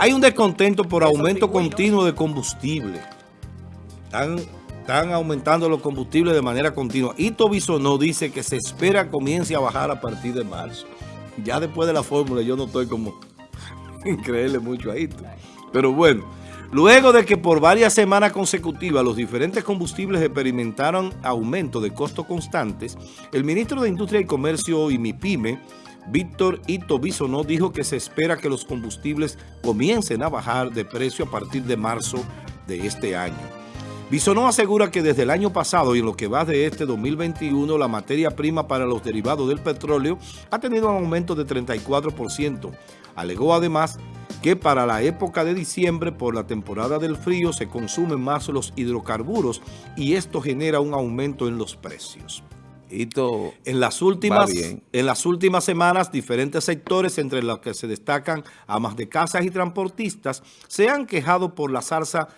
Hay un descontento por aumento continuo de combustible. Están, están aumentando los combustibles de manera continua. Ito Bisonó dice que se espera comience a bajar a partir de marzo. Ya después de la fórmula yo no estoy como creerle mucho a Ito. Pero bueno, luego de que por varias semanas consecutivas los diferentes combustibles experimentaron aumento de costos constantes, el ministro de Industria y Comercio y MIPYME Víctor Ito Bisonó dijo que se espera que los combustibles comiencen a bajar de precio a partir de marzo de este año. Bisonó asegura que desde el año pasado y en lo que va de este 2021, la materia prima para los derivados del petróleo ha tenido un aumento de 34%. Alegó además que para la época de diciembre, por la temporada del frío, se consumen más los hidrocarburos y esto genera un aumento en los precios en las últimas en las últimas semanas diferentes sectores entre los que se destacan amas de casas y transportistas se han quejado por la salsa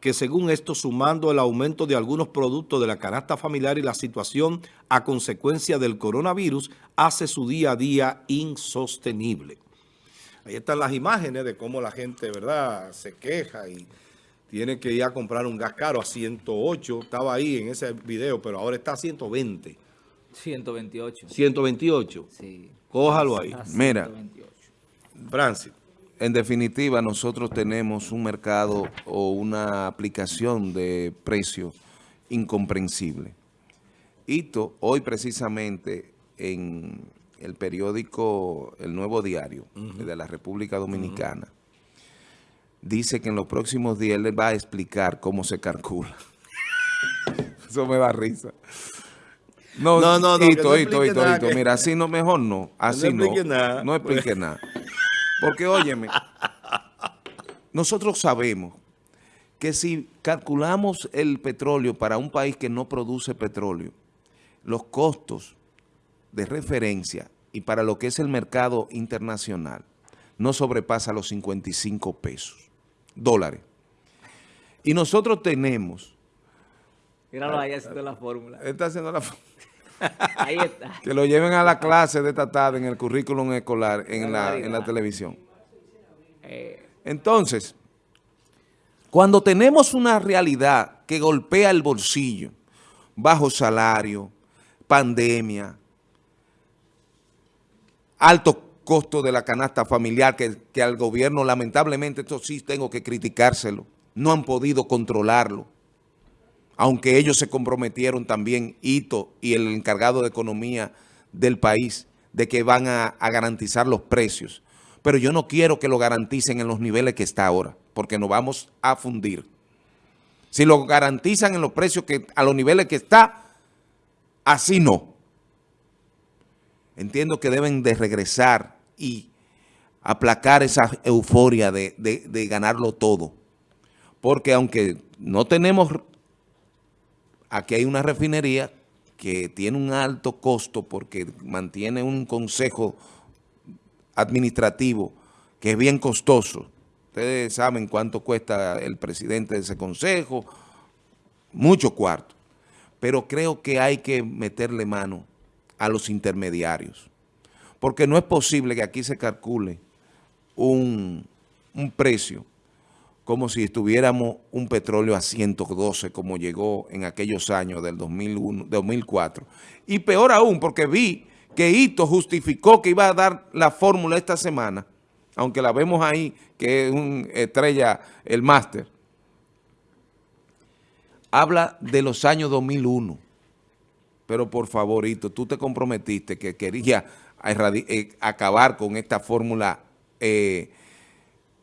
que según esto sumando el aumento de algunos productos de la canasta familiar y la situación a consecuencia del coronavirus hace su día a día insostenible. Ahí están las imágenes de cómo la gente, ¿verdad?, se queja y tiene que ir a comprar un gas caro a 108. Estaba ahí en ese video, pero ahora está a 120. 128. 128. Sí. Cójalo ahí. Mira, Francis. En definitiva, nosotros tenemos un mercado o una aplicación de precios incomprensible. Ito, hoy precisamente en el periódico El Nuevo Diario de la República Dominicana, dice que en los próximos días él va a explicar cómo se calcula. Eso me da risa. No, no, no, no hito, hito, hito, Mira, así no, mejor no. Así no. No explique nada. No explique nada. Porque, óyeme, nosotros sabemos que si calculamos el petróleo para un país que no produce petróleo, los costos de referencia y para lo que es el mercado internacional no sobrepasa los 55 pesos, dólares. Y nosotros tenemos Míralo ahí haciendo la fórmula. Está haciendo la fórmula. Ahí está. Que lo lleven a la clase de esta tarde en el currículum escolar, en la, en la televisión. Eh. Entonces, cuando tenemos una realidad que golpea el bolsillo, bajo salario, pandemia, alto costo de la canasta familiar, que, que al gobierno lamentablemente, esto sí tengo que criticárselo, no han podido controlarlo aunque ellos se comprometieron también, Ito y el encargado de economía del país, de que van a, garantizar los precios. Pero yo no quiero que lo garanticen en los niveles que está ahora, porque nos vamos a fundir. Si lo garantizan en los precios que a los niveles que está, así no. Entiendo que deben de regresar y aplacar esa euforia de, de ganarlo todo. Porque aunque no tenemos Aquí hay una refinería que tiene un alto costo porque mantiene un consejo administrativo que es bien costoso. Ustedes saben cuánto cuesta el presidente de ese consejo, mucho cuarto. Pero creo que hay que meterle mano a los intermediarios. Porque no es posible que aquí se calcule un, un precio como si estuviéramos un petróleo a 112 como llegó en aquellos años del 2001, 2004. Y peor aún, porque vi que Ito justificó que iba a dar la fórmula esta semana, aunque la vemos ahí, que es un estrella, el máster. Habla de los años 2001. Pero por favor, Ito, tú te comprometiste que quería eh, acabar con esta fórmula eh,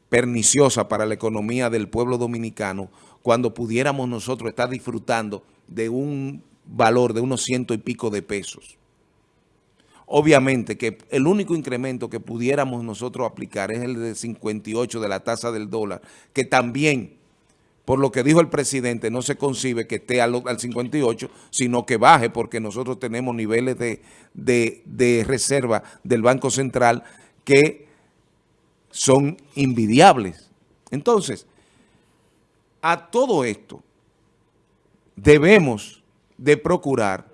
perniciosa para la economía del pueblo dominicano cuando pudiéramos nosotros estar disfrutando de un valor de unos ciento y pico de pesos. Obviamente que el único incremento que pudiéramos nosotros aplicar es el de 58 de la tasa del dólar, que también, por lo que dijo el presidente, no se concibe que esté al, 58, sino que baje porque nosotros tenemos niveles de, de reserva del Banco Central que son invidiables. Entonces, a todo esto debemos de procurar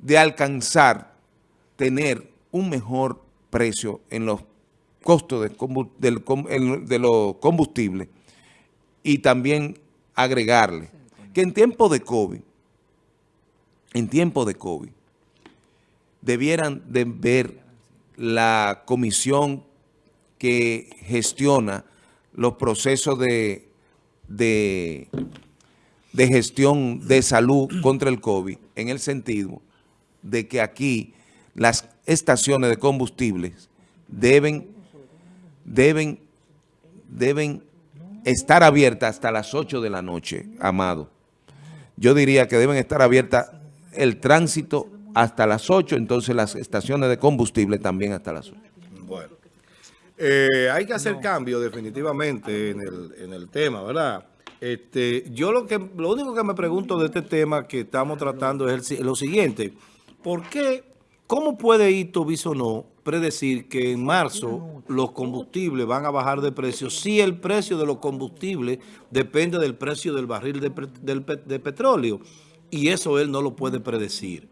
de alcanzar, tener un mejor precio en los costo de, combu- del com- el- de los combustibles y también agregarle que en tiempo de COVID, en tiempo de COVID, debieran de ver la comisión que gestiona los procesos de, de, de gestión de salud contra el COVID, en el sentido de que aquí las estaciones de combustibles deben, deben, deben estar abiertas hasta las 8 de la noche, amado. Yo diría que deben estar abiertas el tránsito hasta las 8, entonces las estaciones de combustible también hasta las 8. Bueno, eh, hay que hacer cambio definitivamente en el, en el tema, ¿verdad? Este, yo lo que lo único que me pregunto de este tema que estamos tratando es el lo siguiente. ¿Por qué, cómo puede Ito Bisonó predecir que en marzo los combustibles van a bajar de precio si el precio de los combustibles depende del precio del barril de, del de petróleo? Y eso él no lo puede predecir.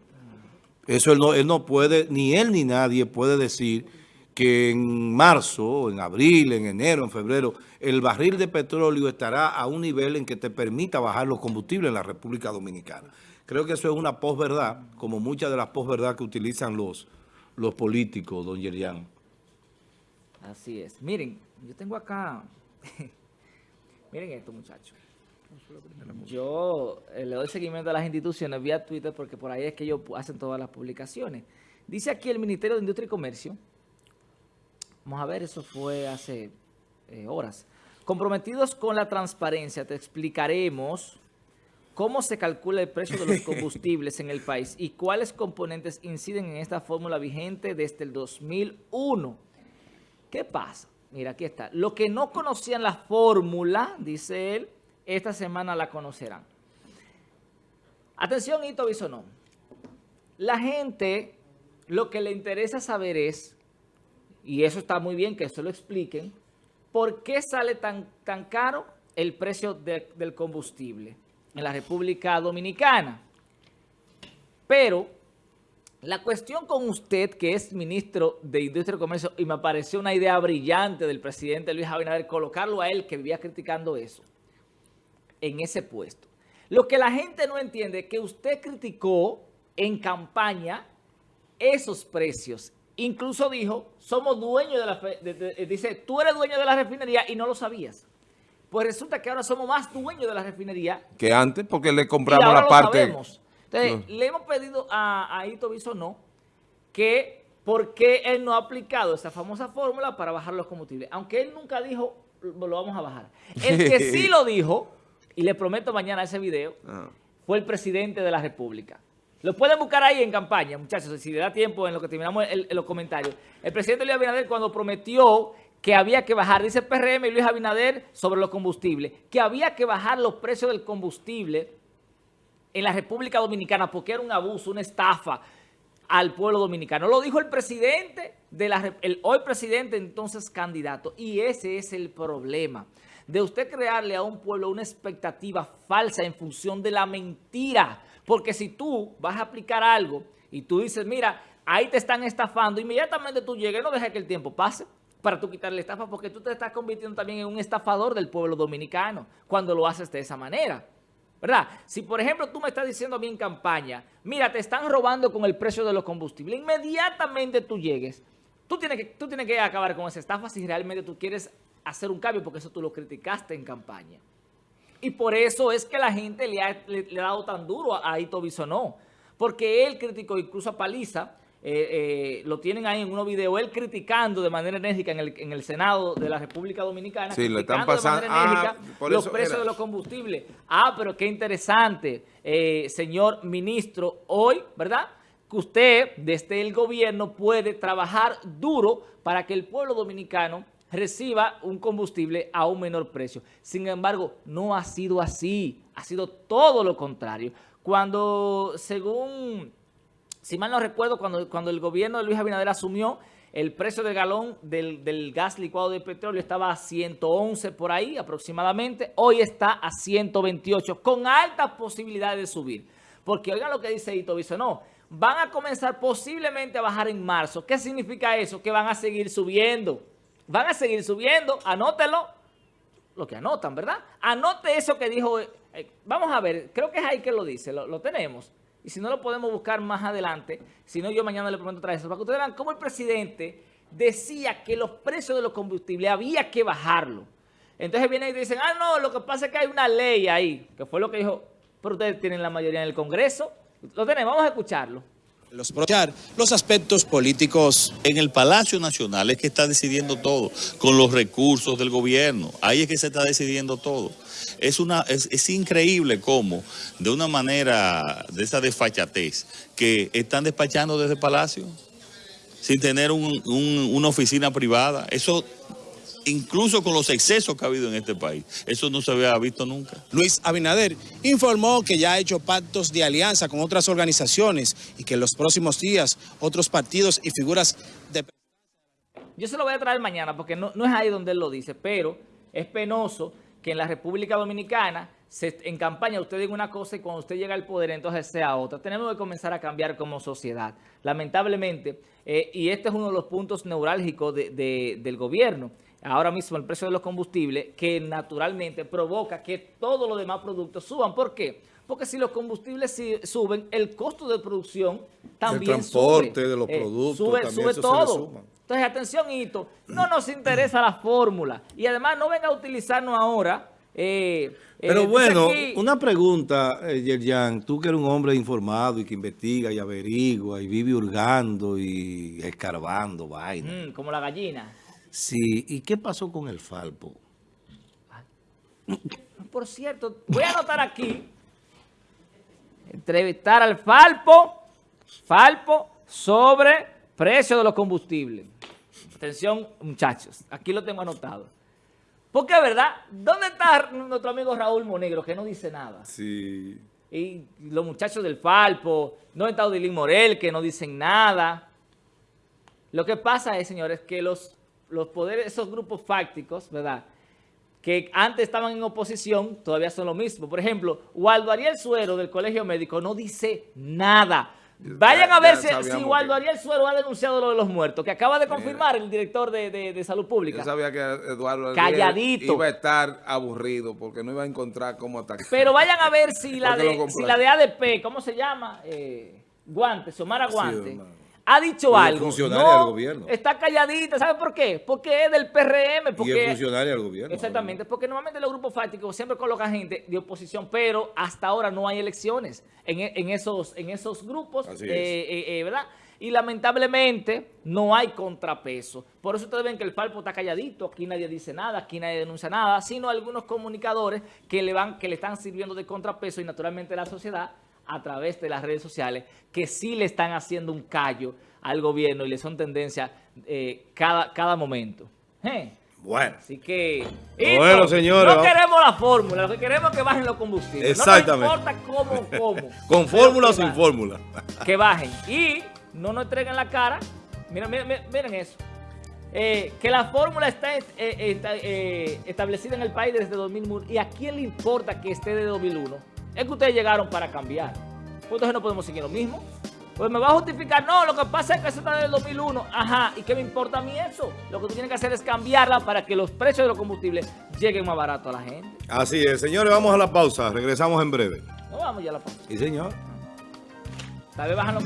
Eso él no, él no puede, ni él ni nadie puede decir que en marzo, en abril, en enero, en febrero, el barril de petróleo estará a un nivel en que te permita bajar los combustibles en la República Dominicana. Creo que eso es una posverdad, como muchas de las posverdad que utilizan los, los políticos, don Yerian. Así es. Miren, yo tengo acá... Miren esto, muchachos. Yo eh, le doy seguimiento a las instituciones vía Twitter porque por ahí es que ellos hacen todas las publicaciones. Dice aquí el Ministerio de Industria y Comercio. Vamos a ver, eso fue hace eh, horas. Comprometidos con la transparencia, te explicaremos cómo se calcula el precio de los combustibles en el país y cuáles componentes inciden en esta fórmula vigente desde el 2001. ¿Qué pasa? Mira, aquí está. Los que no conocían la fórmula, dice él, esta semana la conocerán. Atención, Ito Bisonó. La gente, lo que le interesa saber es, y eso está muy bien que eso lo expliquen, ¿por qué sale tan, tan caro el precio de- del combustible en la República Dominicana? Pero la cuestión con usted, que es ministro de Industria y Comercio, y me pareció una idea brillante del presidente Luis Abinader, colocarlo a él, que vivía criticando eso, en ese puesto. Lo que la gente no entiende es que usted criticó en campaña esos precios. Incluso dijo, somos dueños de la... de- de- dice, tú eres dueño de la refinería y no lo sabías. Pues resulta que ahora somos más dueños de la refinería Que antes, porque le y compramos ahora la lo parte... sabemos. Entonces, le hemos pedido a, a Ito Bisonó que por qué él no ha aplicado esa famosa fórmula para bajar los combustibles. Aunque él nunca dijo, lo lo vamos a bajar. El que sí lo dijo, y le prometo mañana ese video, Ah. fue el presidente de la República. Lo pueden buscar ahí en campaña, muchachos, si le da tiempo en lo que terminamos el- los comentarios. El presidente Luis Abinader cuando prometió que había que bajar, dice PRM y Luis Abinader sobre los combustibles, que había que bajar los precios del combustible en la República Dominicana porque era un abuso, una estafa al pueblo dominicano. Lo dijo el presidente, de la, el hoy presidente, entonces candidato. Y ese es el problema, de usted crearle a un pueblo una expectativa falsa en función de la mentira. Porque si tú vas a aplicar algo y tú dices, mira, ahí te están estafando, inmediatamente tú llegas y no dejes que el tiempo pase para tú quitarle estafa porque tú te estás convirtiendo también en un estafador del pueblo dominicano cuando lo haces de esa manera. ¿Verdad? Si, por ejemplo, tú me estás diciendo a mí en campaña, mira, te están robando con el precio de los combustibles, inmediatamente tú llegues, tú tienes que, tú tienes que acabar con esa estafa si realmente tú quieres hacer un cambio, porque eso tú lo criticaste en campaña. Y por eso es que la gente le ha, le- le ha dado tan duro a, a Ito Bisonó, porque él criticó incluso a Paliza, eh, eh, lo tienen ahí en unos videos, él criticando de manera enérgica en el, en el Senado de la República Dominicana, Sí, lo están criticando de pasando- manera ah, enérgica los precios era. de los combustibles. Ah, pero qué interesante, eh, señor ministro, hoy, ¿verdad? Que usted, desde el gobierno, puede trabajar duro para que el pueblo dominicano reciba un combustible a un menor precio. Sin embargo, no ha sido así, ha sido todo lo contrario. Cuando, según, si mal no recuerdo, cuando, cuando el gobierno de Luis Abinader asumió, el precio del galón del, del gas licuado de petróleo estaba a 111 por ahí aproximadamente. Hoy está a 128, con altas posibilidades de subir. Porque oigan lo que dice Ito no van a comenzar posiblemente a bajar en marzo. ¿Qué significa eso? Que van a seguir subiendo. Van a seguir subiendo, anótelo, lo que anotan, ¿verdad? Anote eso que dijo, eh, eh, vamos a ver, creo que es ahí que lo dice, lo, tenemos. Y si no lo podemos buscar más adelante, si no yo mañana le prometo traer eso, para que ustedes vean cómo el presidente decía que los precios de los combustibles había que bajarlo. Entonces vienen y dicen, ah, no, lo que pasa es que hay una ley ahí, que fue lo que dijo, pero ustedes tienen la mayoría en el Congreso. Lo tenemos, vamos a escucharlo. Los, los aspectos políticos. En el Palacio Nacional es que está decidiendo todo, con los recursos del gobierno. Ahí es que se está decidiendo todo. Es, una, es, es increíble cómo, de una manera de esa desfachatez, que están despachando desde el Palacio sin tener un, un, una oficina privada. Eso incluso con los excesos que ha habido en este país. Eso no se había visto nunca. Luis Abinader informó que ya ha hecho pactos de alianza con otras organizaciones y que en los próximos días otros partidos y figuras de... Yo se lo voy a traer mañana porque no, no es ahí donde él lo dice, pero es penoso que en la República Dominicana se, en campaña usted diga una cosa y cuando usted llega al poder entonces sea otra. Tenemos que comenzar a cambiar como sociedad. Lamentablemente, eh, y este es uno de los puntos neurálgicos de, de, del gobierno, ahora mismo el precio de los combustibles, que naturalmente provoca que todos los demás productos suban. ¿Por qué? Porque si los combustibles suben, el costo de producción también El transporte sube. de los eh, productos sube, también sube eso todo. Entonces, atención, Hito, no nos interesa la fórmula. Y además, no venga a utilizarnos ahora... Eh, Pero eh, bueno, aquí, una pregunta, eh, Yerjan, tú que eres un hombre informado y que investiga y averigua y vive hurgando y escarbando vaina. mm, como la gallina. Sí, ¿y qué pasó con el Falpo? Por cierto, voy a anotar aquí, entrevistar al Falpo, Falpo sobre precio de los combustibles. Atención, muchachos, aquí lo tengo anotado. Porque, ¿verdad? ¿Dónde está nuestro amigo Raúl Monegro, que no dice nada? Sí. Y los muchachos del Falpo, ¿dónde está Odilín Morel, que no dicen nada? Lo que pasa es, señores, que los, los poderes, esos grupos fácticos, ¿verdad?, que antes estaban en oposición, todavía son lo mismo. Por ejemplo, Waldo Ariel Suero del Colegio Médico no dice nada. Vayan a ver si, si Waldo Ariel Suero ha denunciado lo de los muertos, que acaba de confirmar el director de, de, de Salud Pública. Yo sabía que Eduardo Calladito. iba a estar aburrido porque no iba a encontrar cómo atacar. Pero vayan a ver si la, de, si la de ADP, ¿cómo se llama? Eh, Guante, Somara Guante. Ha dicho Y es algo. funcionaria No, del gobierno. Está calladita. ¿Sabe por qué? Porque es del PRM. Y Porque, es funcionario del gobierno. Exactamente, porque normalmente los grupos fácticos siempre colocan gente de oposición, pero hasta ahora no hay elecciones en, e- en esos, en esos grupos, Así eh, es. eh, eh, ¿verdad? Y lamentablemente no hay contrapeso. Por eso ustedes ven que el Falpo está calladito, aquí nadie dice nada, aquí nadie denuncia nada, sino algunos comunicadores que le, van, que le están sirviendo de contrapeso y naturalmente la sociedad a través de las redes sociales que sí le están haciendo un callo al gobierno y le son tendencia eh, cada, cada momento. Eh, Bueno. Así que, Bueno, señores, no queremos la fórmula, lo que queremos es que bajen los combustibles. Exactamente. No nos importa cómo, cómo. ¿Con fórmula o sin bajen, fórmula? Que bajen. Y no nos entreguen la cara. Miren, miren, miren, eso. Eh, que la fórmula está, eh, está, eh, establecida en el país desde 2001. ¿Y a quién le importa que esté de 2001? Es que ustedes llegaron para cambiar. Pues entonces no podemos seguir lo mismo. Pues me va a justificar, no, lo que pasa es que eso está desde el 2001. Ajá, ¿y qué me importa a mí eso? Lo que tú tienes que hacer es cambiarla para que los precios de los combustibles lleguen más barato a la gente. Así es, señores, vamos a la pausa. Regresamos en breve. No vamos ya a la pausa. Sí, señor. Tal vez bajan los...